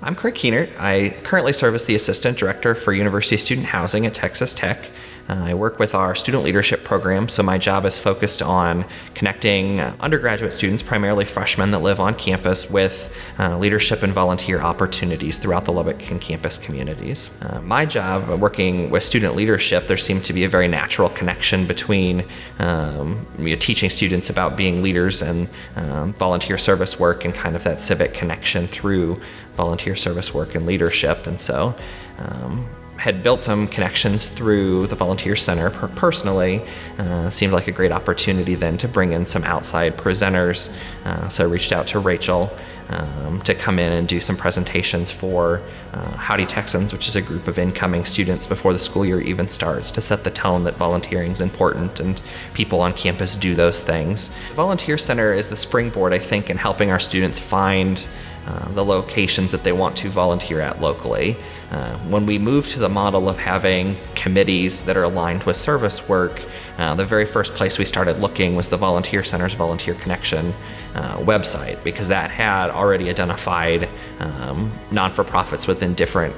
I'm Craig Keenert. I currently serve as the Assistant Director for University Student Housing at Texas Tech. I work with our student leadership program, so my job is focused on connecting undergraduate students, primarily freshmen that live on campus, with uh, leadership and volunteer opportunities throughout the Lubbock and campus communities. Uh, my job, uh, working with student leadership, there seemed to be a very natural connection between um, you know, teaching students about being leaders and um, volunteer service work and kind of that civic connection through volunteer service work and leadership. And so um, had built some connections through the Volunteer Center per personally. Uh, seemed like a great opportunity then to bring in some outside presenters. Uh, so I reached out to Rachel um, to come in and do some presentations for uh, Howdy Texans, which is a group of incoming students before the school year even starts to set the tone that volunteering is important and people on campus do those things. Volunteer Center is the springboard, I think, in helping our students find uh, the locations that they want to volunteer at locally. Uh, when we moved to the model of having committees that are aligned with service work, uh, the very first place we started looking was the Volunteer Center's Volunteer Connection uh, website because that had already identified um, non-for-profits within different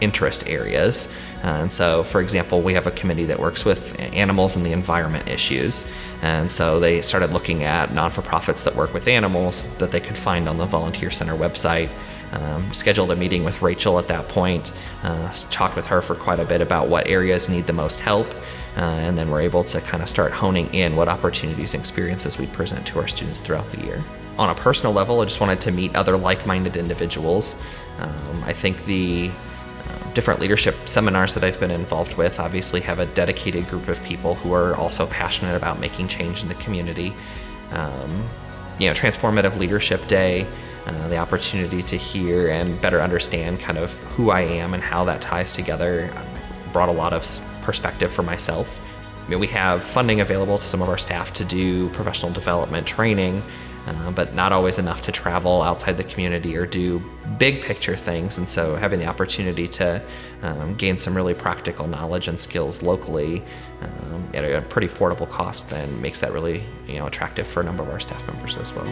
interest areas. Uh, and so, for example, we have a committee that works with animals and the environment issues. And so they started looking at non for profits that work with animals that they could find on the Volunteer Center website. Um, scheduled a meeting with Rachel at that point, uh, talked with her for quite a bit about what areas need the most help, uh, and then we're able to kind of start honing in what opportunities and experiences we present to our students throughout the year. On a personal level, I just wanted to meet other like minded individuals. Um, I think the different leadership seminars that I've been involved with obviously have a dedicated group of people who are also passionate about making change in the community. Um, you know, Transformative Leadership Day, uh, the opportunity to hear and better understand kind of who I am and how that ties together um, brought a lot of perspective for myself. I mean, we have funding available to some of our staff to do professional development training, uh, but not always enough to travel outside the community or do big picture things. And so having the opportunity to um, gain some really practical knowledge and skills locally um, at a pretty affordable cost then makes that really you know attractive for a number of our staff members as well.